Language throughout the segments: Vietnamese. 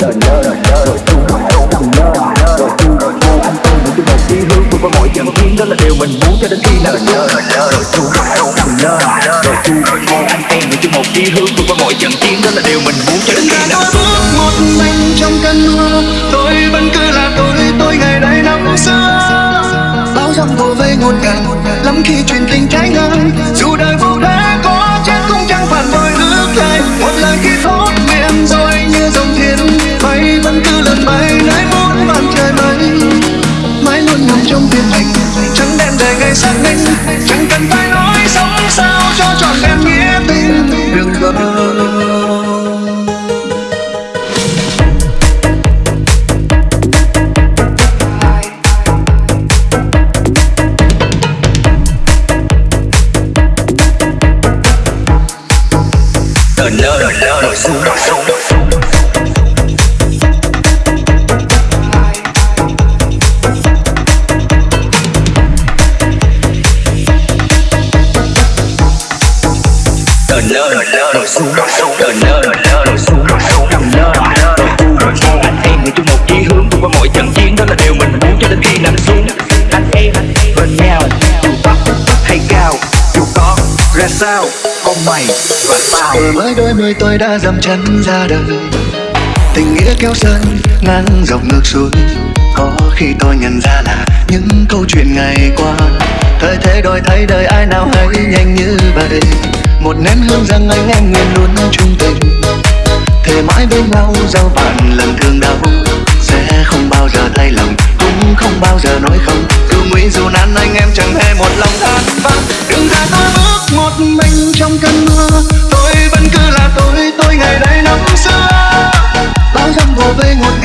đời lơ đời chung rồi đâu nằm lơ rồi chung rồi vô anh tôi những cái đời chí hướng vượt qua mọi trận chiến đó là điều mình muốn cho đến khi nào đời lơ đời lơ rồi chung rồi đâu những cái một chí hướng vượt qua mọi trận chiến đó là điều mình muốn cho đến khi nào bước một mình trong cơn mưa tôi vẫn cứ là tôi tôi ngày đây năm xưa bão giông vỗ về ngột ngạt lắm khi truyền tình trái ngang dù đời vô đây trong tim mình. Chẳng đem đầy ngày xác định chẳng cần phải nói sống sao cho trọn vẹn nghĩa tình đừng vỡ Tờ lơ nổi xuống nổi xuống rồi lơ nổi xuống rồi xuống Tờ lơ rồi xuống rồi xuống Nằm lơ nổi u nổi u Anh em người chung một chí hướng vượt qua mọi trận chiến Đó là điều mình muốn cho đến khi nằm xuống Anh em bên nhau Dù thấp hay cao Dù có ra sao Con mày và tao Vừa mới đôi mươi tôi đã dầm chân ra đời. Tình nghĩa kéo sân ngang dọc ngược xuôi. Có khi tôi nhận ra là những câu chuyện ngày qua. Thời thế đổi thay, đời ai nào hay nhanh như vậy. Một nén hương rằng anh em nguyện luôn chung tình. Thề mãi bên nhau giao bạn lần thương đau. Sẽ không bao giờ thay lòng Cũng không bao giờ nói không. Dù nguy dù nan anh em chẳng hề một lòng than vãn Đừng ra tôi bước một mình trong cơn mưa. Tôi vẫn cứ là tôi, tôi ngày đây năm xưa. Bao dặm vô vây ngột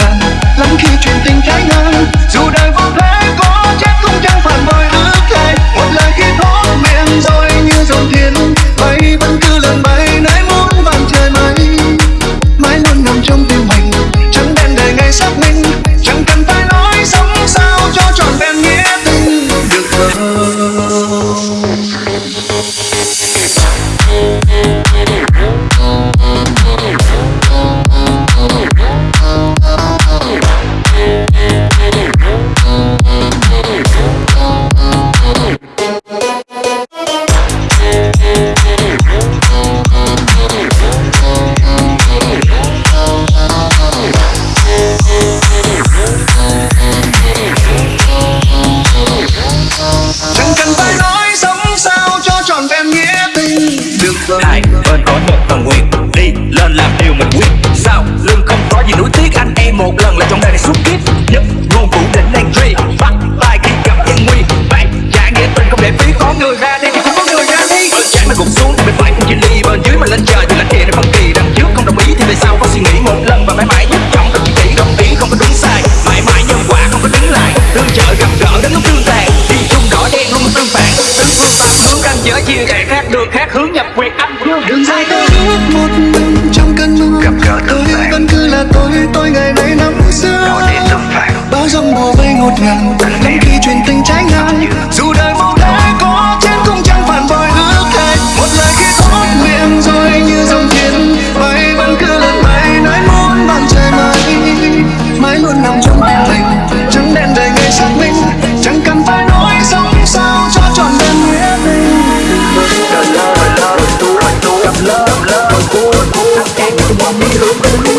Sao? Lưng không có gì nuối tiếc. Anh em một lần là trong đời này suốt kiếp. Nhất luôn phủ định truy Bắt tay khi gặp gian nguy. Bạn trả nghĩa tình không để phí có người ra đi thì cũng có người ra đi. Bên trái mình gục xuống thì bên phải cũng chỉ ly. Bên dưới mà lên trời thì lãnh địa này phân kỳ. Đằng trước không đồng ý thì về sau có suy nghĩ một lần Và mãi mãi nhất trọng không chỉ đồng ý không có đúng sai. Mãi mãi nhân quả không có đứng lại. Tương trợ gặp gỡ đến lúc tương tàn. Đi chung đỏ đen luôn tương phản. Tứ phương tám hướng ranh giới chia rẽ khác đường khác hướng nhập quyệt âm. Dương Đừng sai tôi tôi tôi ngày nay nắng xưa bao giấc bùa vây ngột ngàn lắm khi truyền tình trái ngang. Dù đời vô thế có chết cũng chẳng phản bội ước hẹn một lời khi tốt miệng rồi như dòng thiên bay vẫn cứ lên mây nói muốn bằng trời mây mãi luôn nằm trong tim mình trắng đen đời ngày xác minh. Chẳng cần phải nói sống sao cho trọn vẹn. Nghĩa tình Love, love, love, love, love, love, love, love, love, love, love, love, love, love, love,